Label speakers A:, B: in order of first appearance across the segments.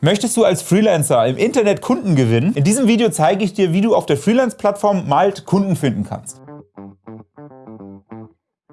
A: Möchtest du als Freelancer im Internet Kunden gewinnen? In diesem Video zeige ich dir, wie du auf der Freelance-Plattform Malt Kunden finden kannst.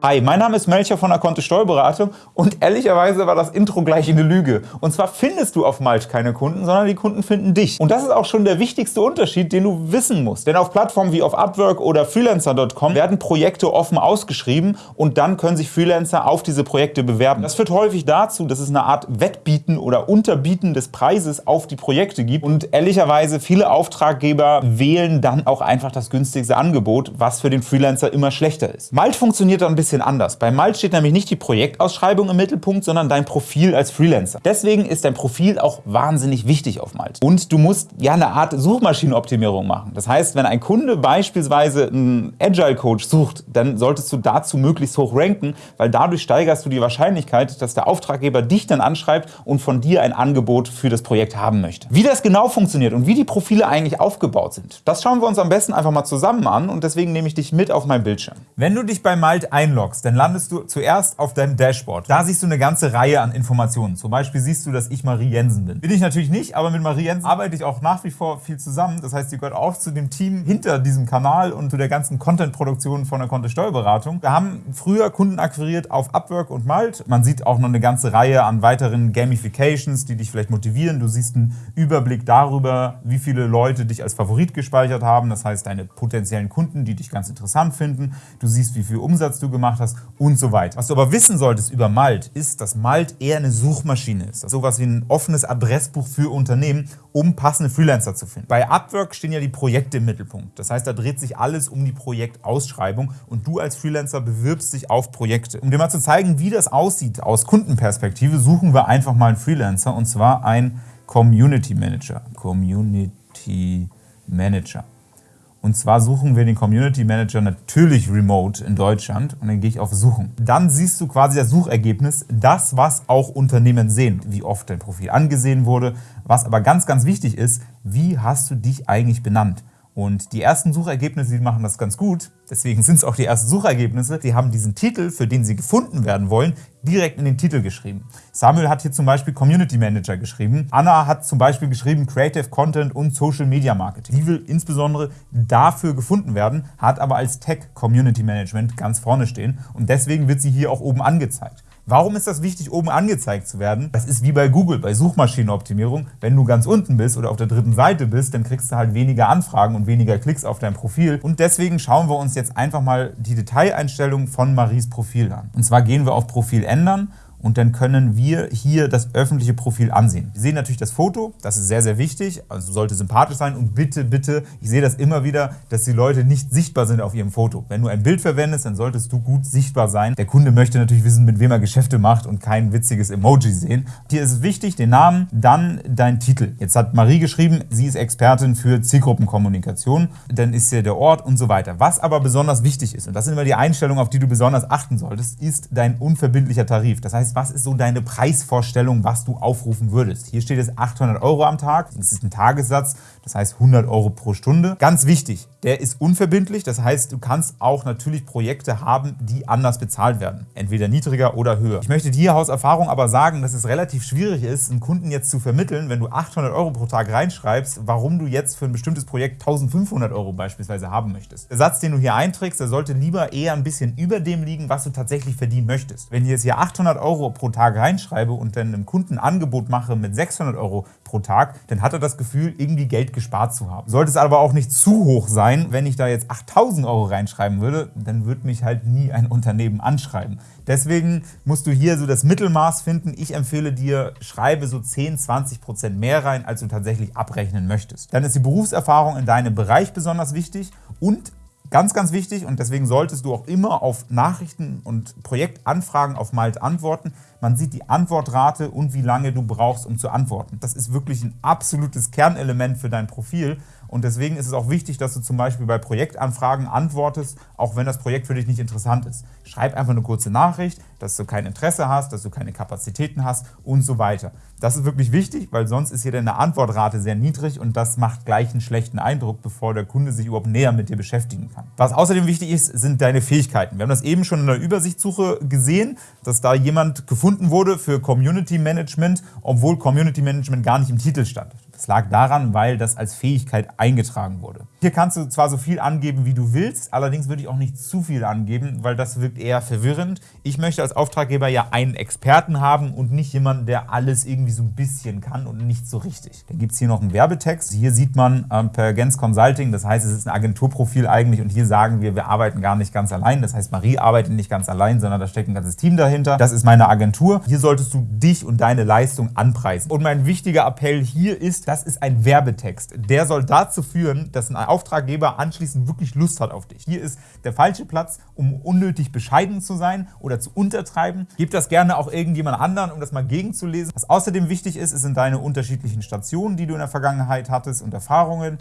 A: Hi, mein Name ist Melcher von der Kontist Steuerberatung und ehrlicherweise war das Intro gleich eine Lüge. Und zwar findest du auf Malt keine Kunden, sondern die Kunden finden dich. Und das ist auch schon der wichtigste Unterschied, den du wissen musst. Denn auf Plattformen wie auf Upwork oder Freelancer.com werden Projekte offen ausgeschrieben und dann können sich Freelancer auf diese Projekte bewerben. Das führt häufig dazu, dass es eine Art Wettbieten oder Unterbieten des Preises auf die Projekte gibt und ehrlicherweise viele Auftraggeber wählen dann auch einfach das günstigste Angebot, was für den Freelancer immer schlechter ist. Malt funktioniert da ein bisschen bisschen anders. Bei Malt steht nämlich nicht die Projektausschreibung im Mittelpunkt, sondern dein Profil als Freelancer. Deswegen ist dein Profil auch wahnsinnig wichtig auf Malt. Und du musst ja eine Art Suchmaschinenoptimierung machen. Das heißt, wenn ein Kunde beispielsweise einen Agile Coach sucht, dann solltest du dazu möglichst hoch ranken, weil dadurch steigerst du die Wahrscheinlichkeit, dass der Auftraggeber dich dann anschreibt und von dir ein Angebot für das Projekt haben möchte. Wie das genau funktioniert und wie die Profile eigentlich aufgebaut sind, das schauen wir uns am besten einfach mal zusammen an und deswegen nehme ich dich mit auf meinen Bildschirm. Wenn du dich bei Malt einloggst, einloggst, dann landest du zuerst auf deinem Dashboard. Da siehst du eine ganze Reihe an Informationen. Zum Beispiel siehst du, dass ich Marie Jensen bin. Bin ich natürlich nicht, aber mit Marie Jensen arbeite ich auch nach wie vor viel zusammen. Das heißt, sie gehört auch zu dem Team hinter diesem Kanal und zu der ganzen Content-Produktion von der Konto Steuerberatung. Wir haben früher Kunden akquiriert auf Upwork und Malt. Man sieht auch noch eine ganze Reihe an weiteren Gamifications, die dich vielleicht motivieren. Du siehst einen Überblick darüber, wie viele Leute dich als Favorit gespeichert haben. Das heißt, deine potenziellen Kunden, die dich ganz interessant finden. Du siehst, wie viel Umsatz du gemacht hast und so weiter. Was du aber wissen solltest über Malt, ist, dass Malt eher eine Suchmaschine ist. Das ist sowas wie ein offenes Adressbuch für Unternehmen, um passende Freelancer zu finden. Bei Upwork stehen ja die Projekte im Mittelpunkt. Das heißt, da dreht sich alles um die Projektausschreibung und du als Freelancer bewirbst dich auf Projekte. Um dir mal zu zeigen, wie das aussieht aus Kundenperspektive, suchen wir einfach mal einen Freelancer und zwar einen Community Manager. Community Manager. Und zwar suchen wir den Community Manager natürlich remote in Deutschland und dann gehe ich auf Suchen. Dann siehst du quasi das Suchergebnis, das was auch Unternehmen sehen, wie oft dein Profil angesehen wurde. Was aber ganz, ganz wichtig ist, wie hast du dich eigentlich benannt? Und die ersten Suchergebnisse, die machen das ganz gut. Deswegen sind es auch die ersten Suchergebnisse. Die haben diesen Titel, für den sie gefunden werden wollen, direkt in den Titel geschrieben. Samuel hat hier zum Beispiel Community Manager geschrieben. Anna hat zum Beispiel geschrieben Creative Content und Social Media Marketing. Die will insbesondere dafür gefunden werden, hat aber als Tech Community Management ganz vorne stehen. Und deswegen wird sie hier auch oben angezeigt. Warum ist das wichtig, oben angezeigt zu werden? Das ist wie bei Google, bei Suchmaschinenoptimierung. Wenn du ganz unten bist oder auf der dritten Seite bist, dann kriegst du halt weniger Anfragen und weniger Klicks auf dein Profil. Und deswegen schauen wir uns jetzt einfach mal die Detaileinstellungen von Maries Profil an. Und zwar gehen wir auf Profil ändern und dann können wir hier das öffentliche Profil ansehen. Wir sehen natürlich das Foto, das ist sehr, sehr wichtig, also sollte sympathisch sein und bitte, bitte, ich sehe das immer wieder, dass die Leute nicht sichtbar sind auf ihrem Foto. Wenn du ein Bild verwendest, dann solltest du gut sichtbar sein. Der Kunde möchte natürlich wissen, mit wem er Geschäfte macht und kein witziges Emoji sehen. Hier ist es wichtig, den Namen, dann dein Titel. Jetzt hat Marie geschrieben, sie ist Expertin für Zielgruppenkommunikation, dann ist hier der Ort und so weiter. Was aber besonders wichtig ist, und das sind immer die Einstellungen, auf die du besonders achten solltest, ist dein unverbindlicher Tarif. Das heißt, was ist so deine Preisvorstellung, was du aufrufen würdest. Hier steht es 800 Euro am Tag, das ist ein Tagessatz, das heißt 100 Euro pro Stunde. Ganz wichtig, der ist unverbindlich, das heißt, du kannst auch natürlich Projekte haben, die anders bezahlt werden, entweder niedriger oder höher. Ich möchte dir aus Erfahrung aber sagen, dass es relativ schwierig ist, einen Kunden jetzt zu vermitteln, wenn du 800 Euro pro Tag reinschreibst, warum du jetzt für ein bestimmtes Projekt 1500 Euro beispielsweise haben möchtest. Der Satz, den du hier einträgst, der sollte lieber eher ein bisschen über dem liegen, was du tatsächlich verdienen möchtest. Wenn du jetzt hier 800 Euro Euro pro Tag reinschreibe und dann einem Kunden ein Angebot mache mit 600 Euro pro Tag, dann hat er das Gefühl, irgendwie Geld gespart zu haben. Sollte es aber auch nicht zu hoch sein, wenn ich da jetzt 8000 Euro reinschreiben würde, dann würde mich halt nie ein Unternehmen anschreiben. Deswegen musst du hier so das Mittelmaß finden. Ich empfehle dir, schreibe so 10, 20 Prozent mehr rein, als du tatsächlich abrechnen möchtest. Dann ist die Berufserfahrung in deinem Bereich besonders wichtig und Ganz, ganz wichtig und deswegen solltest du auch immer auf Nachrichten und Projektanfragen auf Malt antworten. Man sieht die Antwortrate und wie lange du brauchst, um zu antworten. Das ist wirklich ein absolutes Kernelement für dein Profil und deswegen ist es auch wichtig, dass du zum Beispiel bei Projektanfragen antwortest, auch wenn das Projekt für dich nicht interessant ist. Schreib einfach eine kurze Nachricht, dass du kein Interesse hast, dass du keine Kapazitäten hast und so weiter. Das ist wirklich wichtig, weil sonst ist hier deine Antwortrate sehr niedrig und das macht gleich einen schlechten Eindruck, bevor der Kunde sich überhaupt näher mit dir beschäftigen kann. Was außerdem wichtig ist, sind deine Fähigkeiten. Wir haben das eben schon in der Übersichtssuche gesehen, dass da jemand gefunden gefunden wurde für Community Management, obwohl Community Management gar nicht im Titel stand. Das lag daran, weil das als Fähigkeit eingetragen wurde. Hier kannst du zwar so viel angeben, wie du willst, allerdings würde ich auch nicht zu viel angeben, weil das wirkt eher verwirrend. Ich möchte als Auftraggeber ja einen Experten haben und nicht jemanden, der alles irgendwie so ein bisschen kann und nicht so richtig. Dann gibt es hier noch einen Werbetext. Hier sieht man ähm, per Gens Consulting, das heißt, es ist ein Agenturprofil eigentlich und hier sagen wir, wir arbeiten gar nicht ganz allein. Das heißt, Marie arbeitet nicht ganz allein, sondern da steckt ein ganzes Team dahinter. Das ist meine Agentur. Hier solltest du dich und deine Leistung anpreisen. Und mein wichtiger Appell hier ist, das ist ein Werbetext. Der soll dazu führen, dass ein Auftraggeber anschließend wirklich Lust hat auf dich. Hier ist der falsche Platz, um unnötig bescheiden zu sein oder zu untertreiben. Gib das gerne auch irgendjemand anderen, um das mal gegenzulesen. Was außerdem wichtig ist, sind deine unterschiedlichen Stationen, die du in der Vergangenheit hattest und Erfahrungen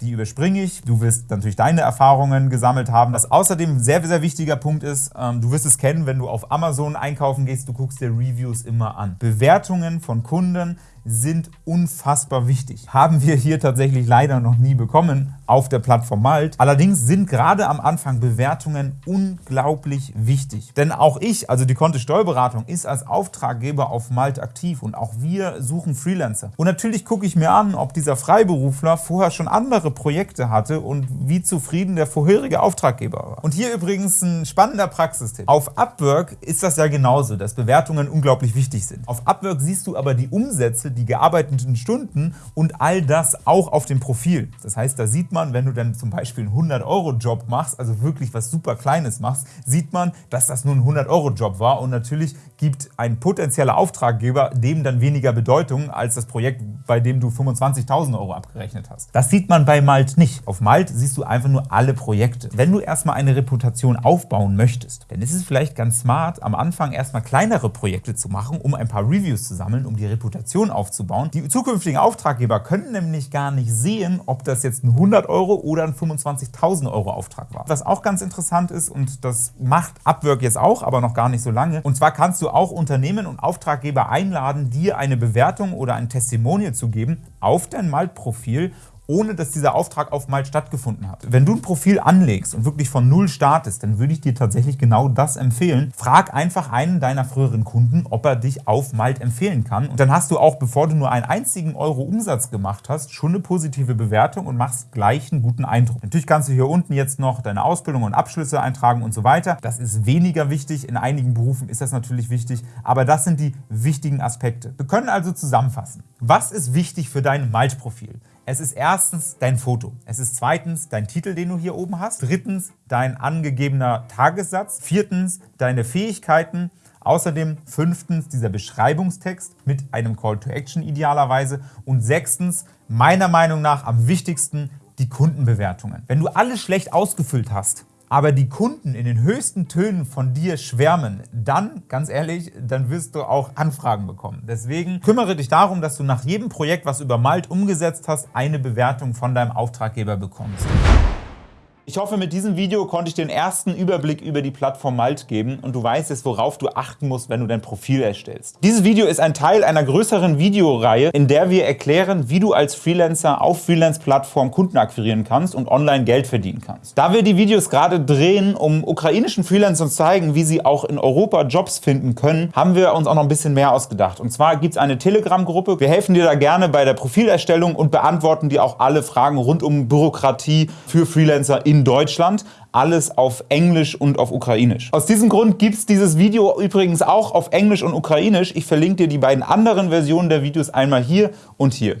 A: die überspringe ich. Du wirst natürlich deine Erfahrungen gesammelt haben. Was außerdem ein sehr, sehr wichtiger Punkt ist, ähm, du wirst es kennen, wenn du auf Amazon einkaufen gehst, du guckst dir Reviews immer an. Bewertungen von Kunden sind unfassbar wichtig. Haben wir hier tatsächlich leider noch nie bekommen auf der Plattform Malt. Allerdings sind gerade am Anfang Bewertungen unglaublich wichtig. Denn auch ich, also die Kontist Steuerberatung, ist als Auftraggeber auf Malt aktiv und auch wir suchen Freelancer. Und natürlich gucke ich mir an, ob dieser Freiberufler vorher schon andere Projekte hatte und wie zufrieden der vorherige Auftraggeber war. Und hier übrigens ein spannender Praxistipp. Auf Upwork ist das ja genauso, dass Bewertungen unglaublich wichtig sind. Auf Upwork siehst du aber die Umsätze, die gearbeiteten Stunden und all das auch auf dem Profil. Das heißt, da sieht man, wenn du dann zum Beispiel einen 100-Euro-Job machst, also wirklich was super Kleines machst, sieht man, dass das nur ein 100-Euro-Job war und natürlich gibt ein potenzieller Auftraggeber dem dann weniger Bedeutung als das Projekt, bei dem du 25.000 Euro abgerechnet hast. Das sieht man bei Malt nicht. Auf Malt siehst du einfach nur alle Projekte. Wenn du erstmal eine Reputation aufbauen möchtest, dann ist es vielleicht ganz smart, am Anfang erstmal kleinere Projekte zu machen, um ein paar Reviews zu sammeln, um die Reputation aufzubauen. Die zukünftigen Auftraggeber können nämlich gar nicht sehen, ob das jetzt ein 100 Euro oder ein 25.000 Euro Auftrag war. Was auch ganz interessant ist, und das macht Upwork jetzt auch, aber noch gar nicht so lange, und zwar kannst du auch Unternehmen und Auftraggeber einladen, dir eine Bewertung oder ein Testimonial zu geben auf dein Malt-Profil ohne dass dieser Auftrag auf Malt stattgefunden hat. Wenn du ein Profil anlegst und wirklich von Null startest, dann würde ich dir tatsächlich genau das empfehlen. Frag einfach einen deiner früheren Kunden, ob er dich auf Malt empfehlen kann. Und dann hast du auch, bevor du nur einen einzigen Euro Umsatz gemacht hast, schon eine positive Bewertung und machst gleich einen guten Eindruck. Natürlich kannst du hier unten jetzt noch deine Ausbildung und Abschlüsse eintragen und so weiter. Das ist weniger wichtig. In einigen Berufen ist das natürlich wichtig, aber das sind die wichtigen Aspekte. Wir können also zusammenfassen. Was ist wichtig für dein Malt-Profil? Es ist erstens dein Foto. Es ist zweitens dein Titel, den du hier oben hast. Drittens dein angegebener Tagessatz. Viertens deine Fähigkeiten. Außerdem fünftens dieser Beschreibungstext mit einem Call to Action idealerweise. Und sechstens, meiner Meinung nach am wichtigsten, die Kundenbewertungen. Wenn du alles schlecht ausgefüllt hast, aber die Kunden in den höchsten Tönen von dir schwärmen, dann, ganz ehrlich, dann wirst du auch Anfragen bekommen. Deswegen kümmere dich darum, dass du nach jedem Projekt, was du über Malt umgesetzt hast, eine Bewertung von deinem Auftraggeber bekommst. Ich hoffe, mit diesem Video konnte ich den ersten Überblick über die Plattform Malt geben und du weißt jetzt, worauf du achten musst, wenn du dein Profil erstellst. Dieses Video ist ein Teil einer größeren Videoreihe, in der wir erklären, wie du als Freelancer auf Freelance-Plattformen Kunden akquirieren kannst und online Geld verdienen kannst. Da wir die Videos gerade drehen, um ukrainischen Freelancern zu zeigen, wie sie auch in Europa Jobs finden können, haben wir uns auch noch ein bisschen mehr ausgedacht. Und zwar gibt es eine Telegram-Gruppe. Wir helfen dir da gerne bei der Profilerstellung und beantworten dir auch alle Fragen rund um Bürokratie für Freelancer in in Deutschland, alles auf Englisch und auf Ukrainisch. Aus diesem Grund gibt es dieses Video übrigens auch auf Englisch und Ukrainisch. Ich verlinke dir die beiden anderen Versionen der Videos einmal hier und hier.